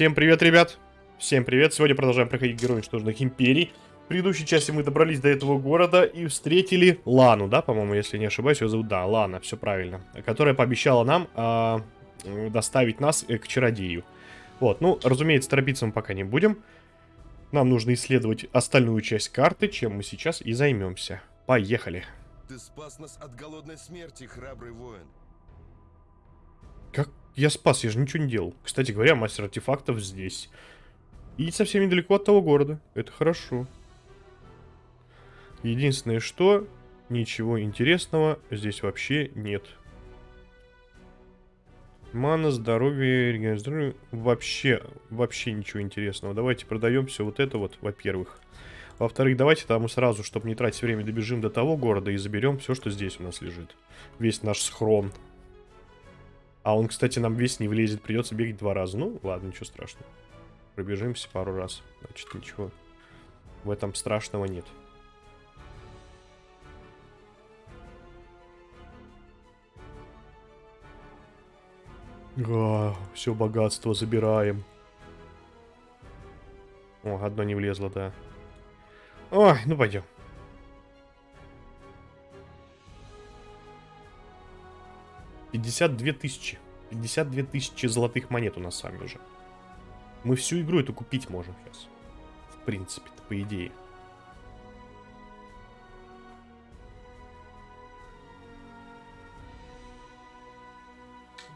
Всем привет, ребят! Всем привет! Сегодня продолжаем проходить Герои Уничтоженных Империй. В предыдущей части мы добрались до этого города и встретили Лану, да, по-моему, если не ошибаюсь, ее зовут, да, Лана, все правильно. Которая пообещала нам а, доставить нас э, к чародею. Вот, ну, разумеется, торопиться мы пока не будем. Нам нужно исследовать остальную часть карты, чем мы сейчас и займемся. Поехали! Ты спас нас от голодной смерти, храбрый воин. Как я спас, я же ничего не делал. Кстати говоря, мастер артефактов здесь. И совсем недалеко от того города. Это хорошо. Единственное, что ничего интересного здесь вообще нет. Мана, здоровье, здоровья. Вообще, вообще ничего интересного. Давайте продаем все вот это вот, во-первых. Во-вторых, давайте там сразу, чтобы не тратить время, добежим до того города и заберем все, что здесь у нас лежит. Весь наш схрон. А он, кстати, нам весь не влезет. Придется бегать два раза. Ну, ладно, ничего страшного. Пробежимся пару раз. Значит, ничего в этом страшного нет. А, все богатство забираем. О, одно не влезло, да. Ой, ну пойдем. Пятьдесят две тысячи. Пятьдесят две тысячи золотых монет у нас с вами уже. Мы всю игру эту купить можем сейчас. В принципе по идее.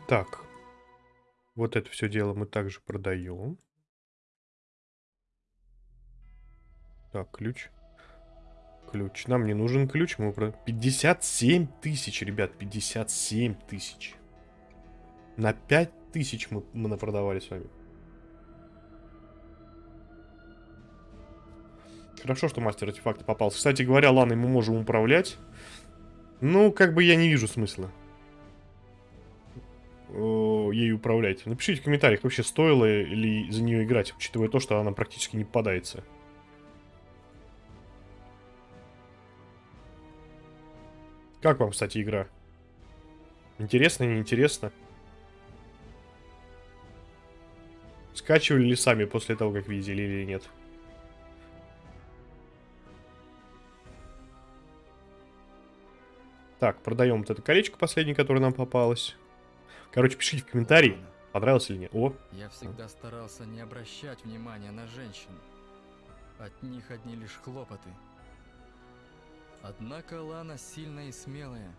Так. Вот это все дело мы также продаем. Так, ключ. Ключ. Нам не нужен ключ. Мы про... 57 тысяч, ребят. 57 тысяч. На 5 тысяч мы, мы напродавали с вами. Хорошо, что мастер артефакта попался. Кстати говоря, Ланой мы можем управлять. Ну, как бы я не вижу смысла ей управлять. Напишите в комментариях, вообще стоило ли за нее играть, учитывая то, что она практически не попадается. Как вам, кстати, игра? Интересно, неинтересно? Скачивали ли сами после того, как видели или нет? Так, продаем вот это колечко последнее, которое нам попалось. Короче, пишите в комментарии, понравилось или нет. О. Я всегда старался не обращать внимания на женщин. От них одни лишь хлопоты. Однако Лана сильная и смелая.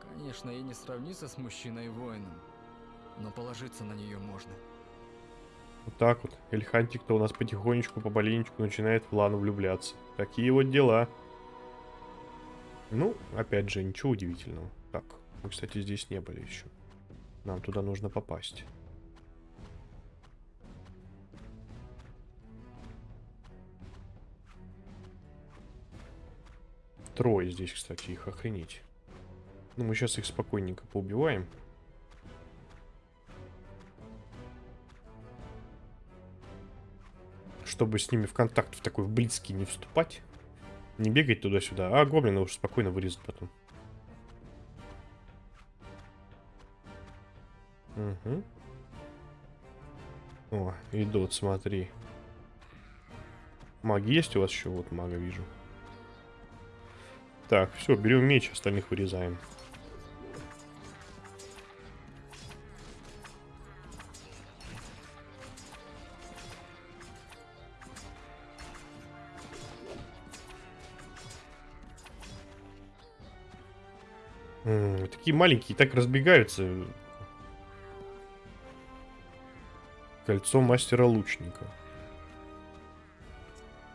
Конечно, и не сравнится с мужчиной-воином, но положиться на нее можно. Вот так вот. Эльхантик-то у нас потихонечку, побаленечку начинает в Лану влюбляться. Такие вот дела. Ну, опять же, ничего удивительного. Так, мы, кстати, здесь не были еще. Нам туда нужно попасть. Трое здесь, кстати, их охренеть. Ну, мы сейчас их спокойненько поубиваем. Чтобы с ними в контакт в такой в близкий не вступать. Не бегать туда-сюда, а гоблина уже спокойно вырезать потом. Угу. О, идут, смотри. Маг есть у вас еще? Вот мага вижу. Так, все, берем меч, остальных вырезаем. Такие маленькие, так разбегаются. Кольцо мастера лучника.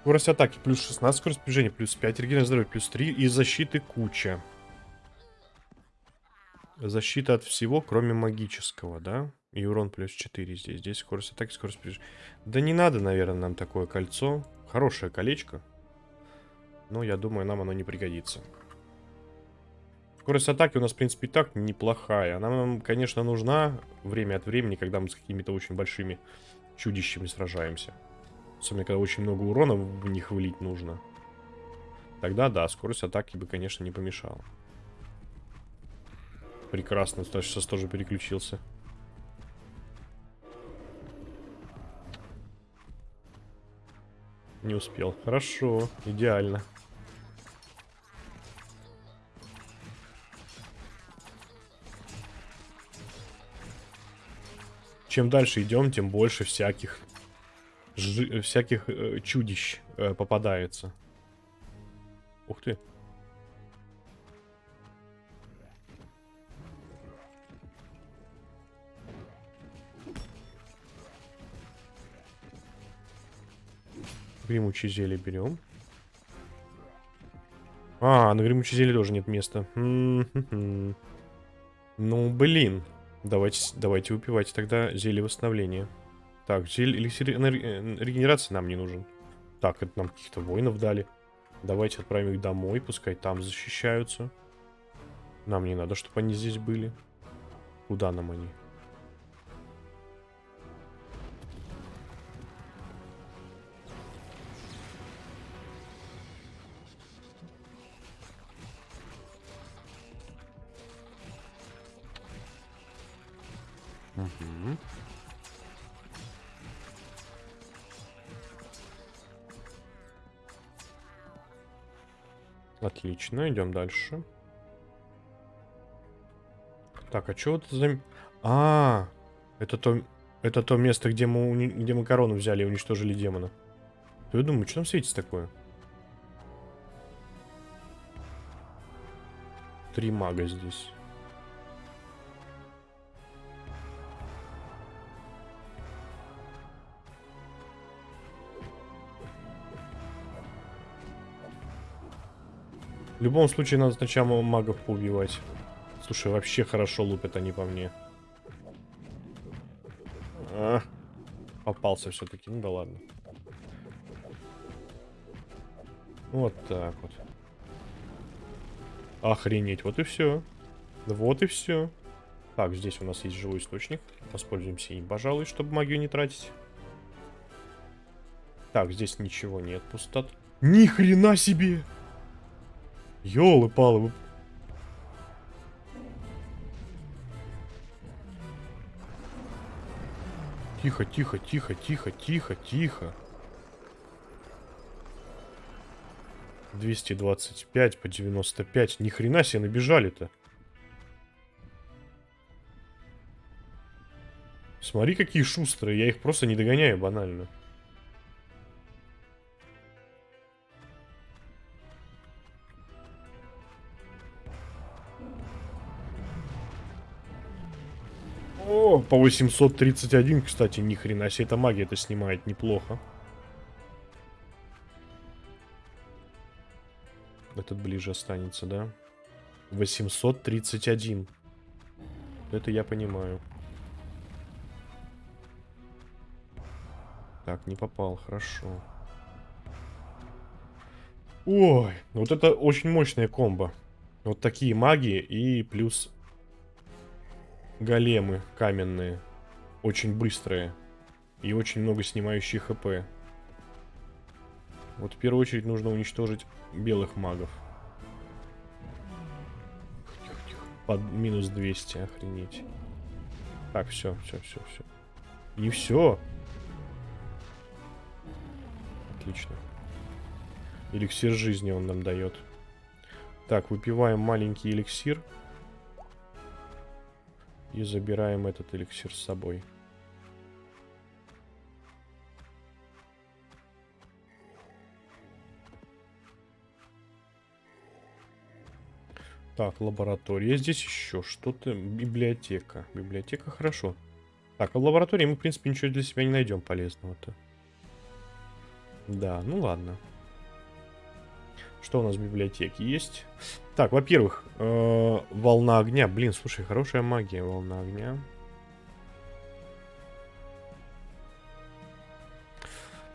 Скорость атаки плюс 16, скорость движения плюс 5, регенерация здоровья плюс 3 и защиты куча. Защита от всего, кроме магического, да? И урон плюс 4 здесь. Здесь скорость атаки, скорость движения. Да не надо, наверное, нам такое кольцо. Хорошее колечко. Но я думаю, нам оно не пригодится. Скорость атаки у нас, в принципе, и так неплохая. Она нам, конечно, нужна время от времени, когда мы с какими-то очень большими чудищами сражаемся. Особенно, когда очень много урона в них вылить нужно. Тогда да, скорость атаки бы, конечно, не помешала. Прекрасно, сейчас тоже переключился. Не успел. Хорошо, идеально. Чем дальше идем, тем больше всяких жи- всяких э, чудищ э, попадается. Ух ты. Гремучее зелье берем. А, на гремучее зелье тоже нет места. Ну, блин. Давайте, давайте выпивайте тогда зелье восстановления. Так, эликсир э, регенерации нам не нужен. Так, это нам каких-то воинов дали. Давайте отправим их домой, пускай там защищаются. Нам не надо, чтобы они здесь были. Куда нам они? Мгм. Отлично, идем дальше. Так, а что это за... А, это то, это то место, где мы, где мы корону взяли и уничтожили демона. Я думаю, что там светится такое? Три мага здесь. В любом случае, надо сначала магов поубивать. Слушай, вообще хорошо лупят они по мне. А, попался все-таки. Ну да ладно. Вот так вот. Охренеть, вот и все. Вот и все. Так, здесь у нас есть живой источник. Воспользуемся им, пожалуй, чтобы магию не тратить. Так, здесь ничего нет, пустот. Ни хрена себе! Ёлы-палы. Тихо, тихо, тихо, тихо, тихо, тихо. 225 по 95. Ни хрена себе набежали-то. Смотри, какие шустрые. Я их просто не догоняю банально. По 831, кстати, ни хрена себе, эта магия это снимает неплохо. Этот ближе останется, да? 831. Это я понимаю. Так, не попал, хорошо. Ой, вот это очень мощная комбо. Вот такие магии и плюс големы каменные. Очень быстрые. И очень много снимающие хп. Вот в первую очередь нужно уничтожить белых магов. Под минус 200, охренеть. Так, все, все, все, все. И все. Отлично. Эликсир жизни он нам дает. Так, выпиваем маленький эликсир. И забираем этот эликсир с собой. Так, лаборатория. Здесь еще что-то. Библиотека. Библиотека хорошо. Так, а в лаборатории мы, в принципе, ничего для себя не найдем полезного-то. Да, ну ладно. Что у нас в библиотеке есть? Так, во-первых, э, волна огня. Блин, слушай, хорошая магия, волна огня.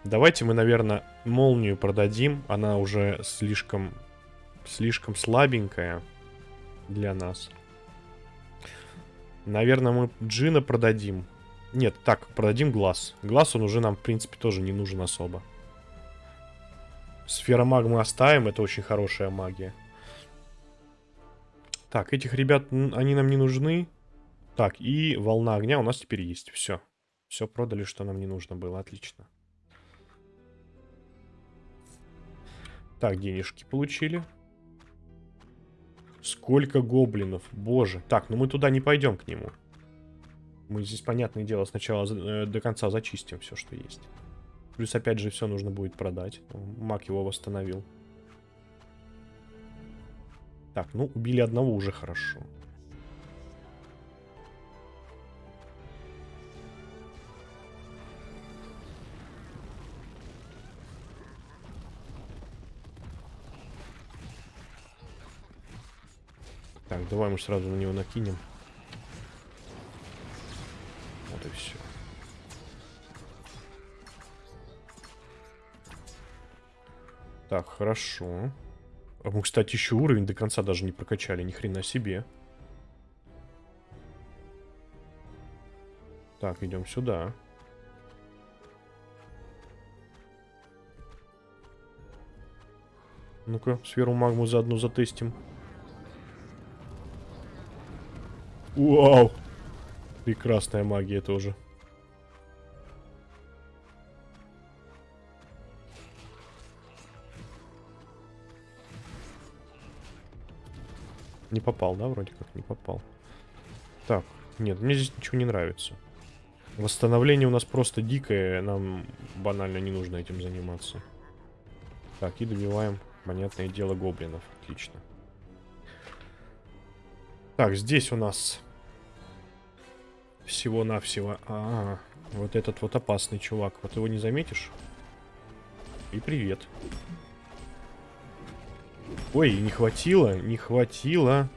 Давайте мы, наверное, молнию продадим. Она уже слишком, слишком слабенькая для нас. Наверное, мы Джина продадим. Нет, так, продадим глаз. Глаз он уже нам, в принципе, тоже не нужен особо. Сфера магмы оставим, это очень хорошая магия. Так, этих ребят, они нам не нужны. Так, и волна огня у нас теперь есть. Все. Все продали, что нам не нужно было. Отлично. Так, денежки получили. Сколько гоблинов, боже. Так, ну мы туда не пойдем к нему. Мы здесь, понятное дело, сначала э, до конца зачистим все, что есть. Плюс, опять же, все нужно будет продать. Маг его восстановил. Так, ну, убили одного уже хорошо. Так, давай мы сразу на него накинем. Так, хорошо. А мы, кстати, еще уровень до конца даже не прокачали, ни хрена себе. Так, идем сюда. Ну-ка, сферу магму заодно затестим. Вау! Прекрасная магия тоже. Не попал, да, вроде как не попал. Так, нет, мне здесь ничего не нравится. Восстановление у нас просто дикое, нам банально не нужно этим заниматься. Так, и добиваем, понятное дело, гоблинов. Отлично. Так, здесь у нас всего-навсего... А, -а, а, вот этот вот опасный чувак. Вот его не заметишь? И привет. Ой, не хватило, не хватило.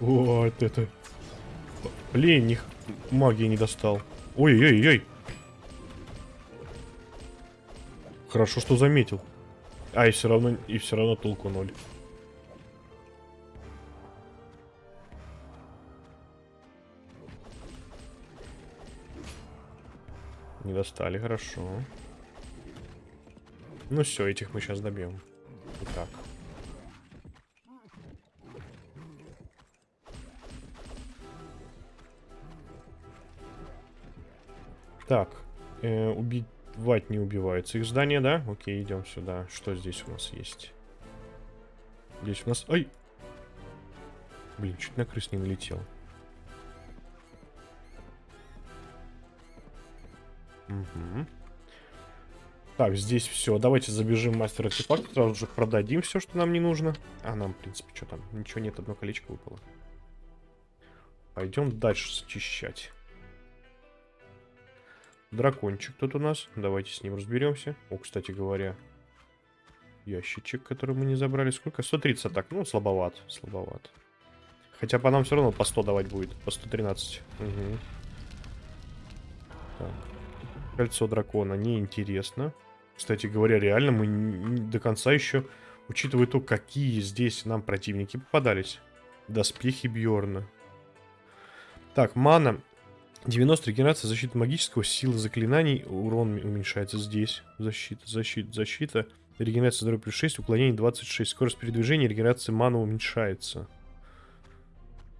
Вот это. Блин, них магии не достал. Ой-ой-ой. Хорошо, что заметил. А, и все равно, и все равно толку ноль. Не достали, хорошо. Ну все, этих мы сейчас добьем. Итак. Так, э, убить Вать не убиваются. Их здание, да? Окей, идем сюда. Что здесь у нас есть? Здесь у нас... Ай! Блин, чуть на крыс не налетел. Угу. Так, здесь все. Давайте забежим мастер артефакт. Сразу же продадим все, что нам не нужно. А нам, в принципе, что там? Ничего нет, одно колечко выпало. Пойдем дальше зачищать. Дракончик тут у нас. Давайте с ним разберемся. О, кстати говоря, ящичек, который мы не забрали. Сколько? 130 так. Ну, слабоват. Слабоват. Хотя по нам все равно по 100 давать будет. По 113. Угу. Так. Кольцо дракона. Неинтересно. Кстати говоря, реально мы до конца еще, учитывая то, какие здесь нам противники попадались. Доспехи Бьорна. Так, мана 90 регенерация защиты магического, силы заклинаний, урон уменьшается здесь. Защита, защита, защита. Регенерация здоровья плюс 6, уклонение 26. Скорость передвижения, регенерация мана уменьшается.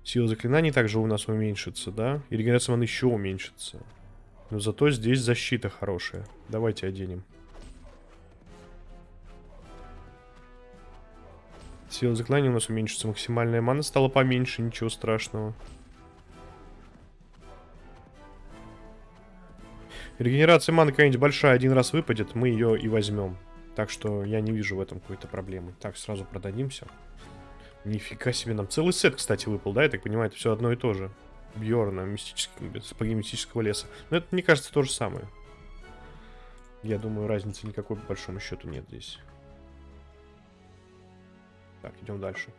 Сила заклинаний также у нас уменьшится, да? И регенерация маны еще уменьшится. Но зато здесь защита хорошая. Давайте оденем. Сила заклинания у нас уменьшится. Максимальная мана стала поменьше, ничего страшного. Регенерация маны какая-нибудь большая один раз выпадет, мы ее и возьмем. Так что я не вижу в этом какой-то проблемы. Так, сразу продадимся. Нифига себе, нам целый сет, кстати, выпал, да? Я так понимаю, это все одно и то же. Бьорна, мистического, сапоги мистического леса. Но это, мне кажется, то же самое. Я думаю, разницы никакой по большому счету нет здесь. Так, идем дальше.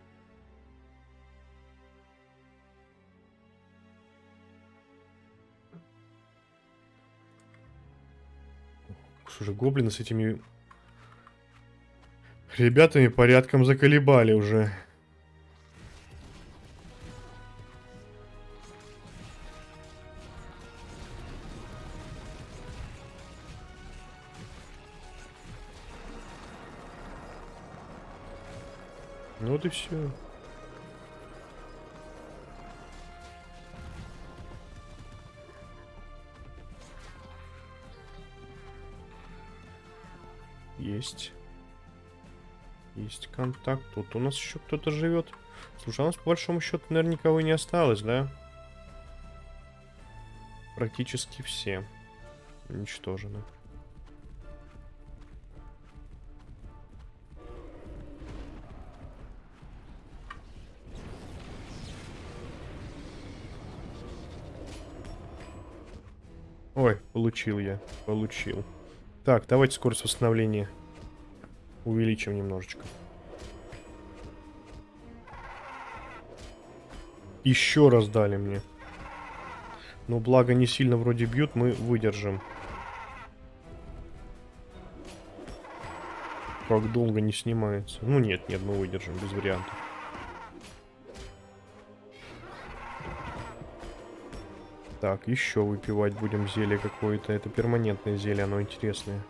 Слушай, гоблины с этими ребятами порядком заколебали уже. и все. Есть. Есть контакт. Тут у нас еще кто-то живет. Слушай, а у нас по большому счету, наверное, никого не осталось, да? Практически все уничтожены. Получил я. Получил. Так, давайте скорость восстановления увеличим немножечко. Еще раз дали мне. Но благо не сильно вроде бьют, мы выдержим. Как долго не снимается. Ну нет, нет, мы выдержим, без вариантов. Так, еще выпивать будем зелье какое-то. Это перманентное зелье, оно интересное.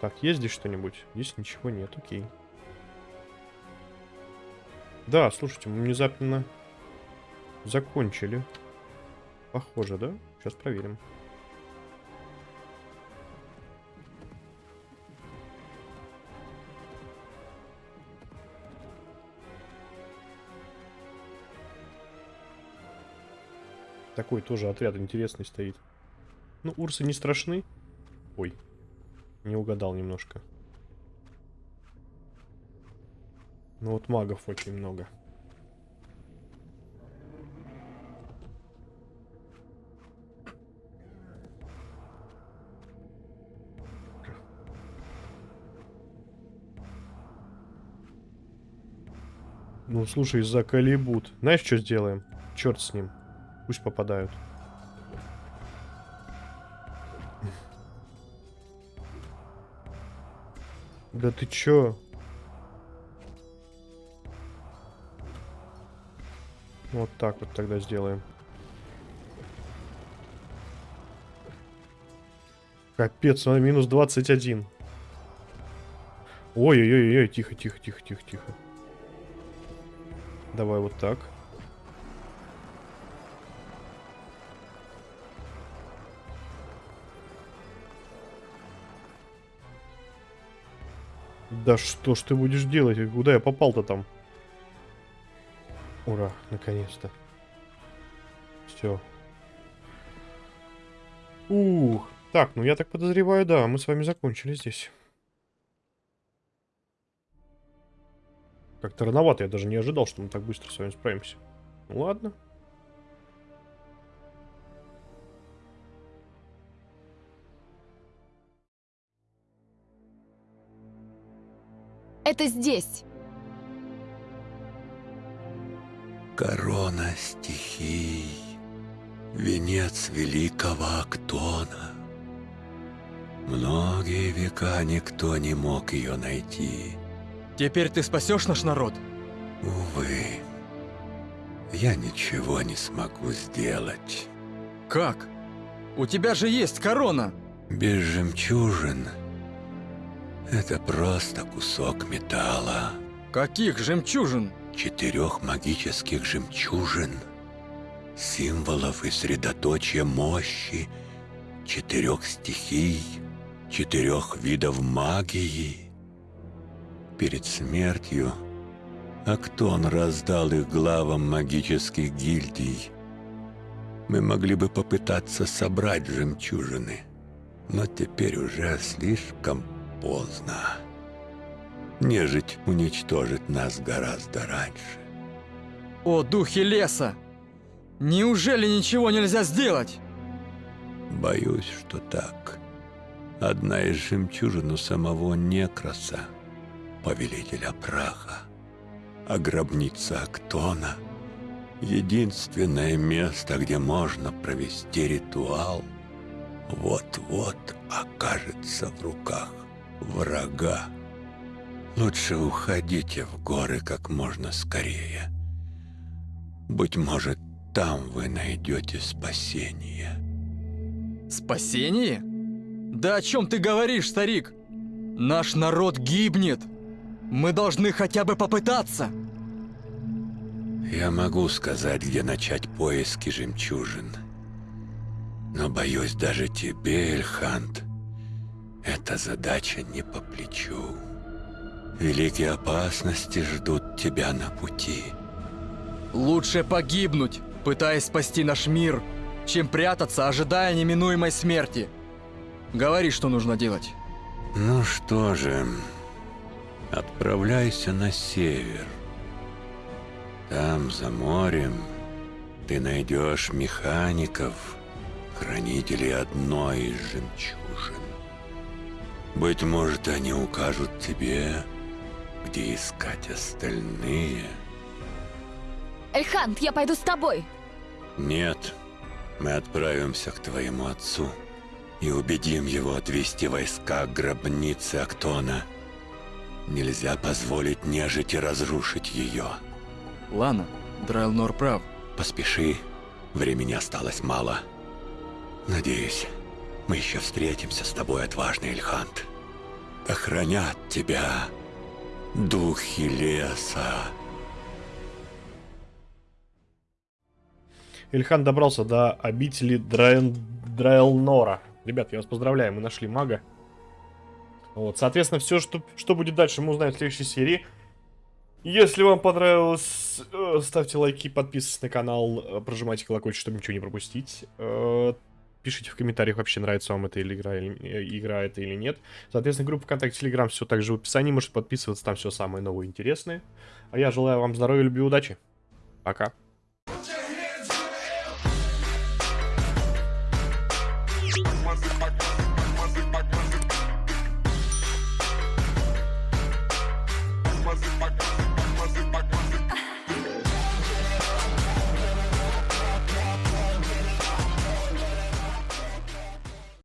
Так, есть здесь что-нибудь? Здесь ничего нет, окей. Да, слушайте, мы внезапно закончили. Похоже, да? Сейчас проверим. Такой тоже отряд интересный стоит. Ну, урсы не страшны. Ой, не угадал немножко. Ну вот магов очень много. Ну, слушай, за Калибут. Знаешь, что сделаем? Черт с ним. Пусть попадают. Да ты чё? Вот так вот тогда сделаем. Капец, он минус 21. Ой-ой-ой, тихо, тихо, тихо, тихо, тихо. Давай вот так. Да что ж ты будешь делать? Куда я попал-то там? Ура, наконец-то. Все. Ух. Так, ну я так подозреваю, да, мы с вами закончили здесь. Как-то рановато, я даже не ожидал, что мы так быстро с вами справимся. Ну ладно. Это здесь. Корона стихий, венец великого Актона. Многие века никто не мог ее найти. Теперь ты спасешь наш народ? Увы, я ничего не смогу сделать. Как? У тебя же есть корона! Без жемчужин это просто кусок металла. Каких жемчужин? Четырех магических жемчужин. Символов и средоточия мощи. Четырех стихий. Четырех видов магии. Перед смертью Актон раздал их главам магических гильдий. Мы могли бы попытаться собрать жемчужины, но теперь уже слишком поздно. Нежить уничтожит нас гораздо раньше. О, духи леса! Неужели ничего нельзя сделать? Боюсь, что так. Одна из жемчужин у самого Некроса, повелителя праха, а гробница Актона — единственное место, где можно провести ритуал, вот-вот окажется в руках врага. Лучше уходите в горы как можно скорее. Быть может, там вы найдете спасение. Спасение? Да о чем ты говоришь, старик? Наш народ гибнет. Мы должны хотя бы попытаться. Я могу сказать, где начать поиски жемчужин. Но боюсь, даже тебе, Эльхант, эта задача не по плечу. Великие опасности ждут тебя на пути. Лучше погибнуть, пытаясь спасти наш мир, чем прятаться, ожидая неминуемой смерти. Говори, что нужно делать. Ну что же, отправляйся на север. Там, за морем, ты найдешь механиков, хранителей одной из жемчужин. Быть может, они укажут тебе, где искать остальные. Эльхант, я пойду с тобой. Нет, мы отправимся к твоему отцу и убедим его отвести войска к гробнице Актона. Нельзя позволить нежити разрушить ее. Ладно, Драйлнор прав. Поспеши, времени осталось мало. Надеюсь, мы еще встретимся с тобой, отважный Эльхант. Охранят тебя духи леса. Ильхан добрался до обители Драен... Драйлнора. Ребят, я вас поздравляю, мы нашли мага. Вот, соответственно, все, что, что будет дальше, мы узнаем в следующей серии. Если вам понравилось, э, ставьте лайки, подписывайтесь на канал, э, прожимайте колокольчик, чтобы ничего не пропустить. Пишите в комментариях, вообще нравится вам эта или игра, или, э, игра это или нет. Соответственно, группа ВКонтакте, Телеграм, все также в описании. Можете подписываться, там все самое новое и интересное. А я желаю вам здоровья, любви удачи. Пока.